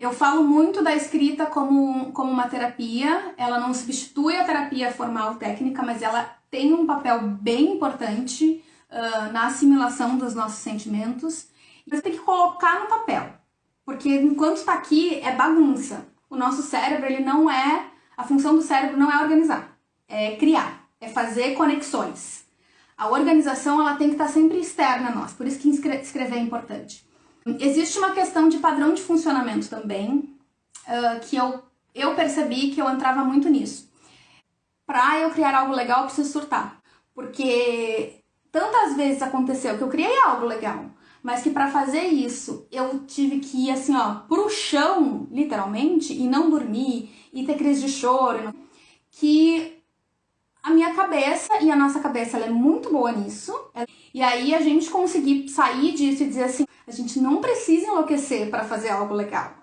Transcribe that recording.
Eu falo muito da escrita como, como uma terapia, ela não substitui a terapia formal técnica, mas ela tem um papel bem importante uh, na assimilação dos nossos sentimentos. Você tem que colocar no papel, porque enquanto está aqui é bagunça. O nosso cérebro, ele não é, a função do cérebro não é organizar, é criar, é fazer conexões. A organização ela tem que estar sempre externa a nós, por isso que escrever é importante. Existe uma questão de padrão de funcionamento também, uh, que eu, eu percebi que eu entrava muito nisso. Para eu criar algo legal, eu preciso surtar. Porque tantas vezes aconteceu que eu criei algo legal, mas que para fazer isso eu tive que ir assim, ó, pro chão, literalmente, e não dormir, e ter crise de choro, que a minha cabeça e a nossa cabeça ela é muito boa nisso. E aí a gente conseguir sair disso e dizer assim, a gente não precisa enlouquecer para fazer algo legal.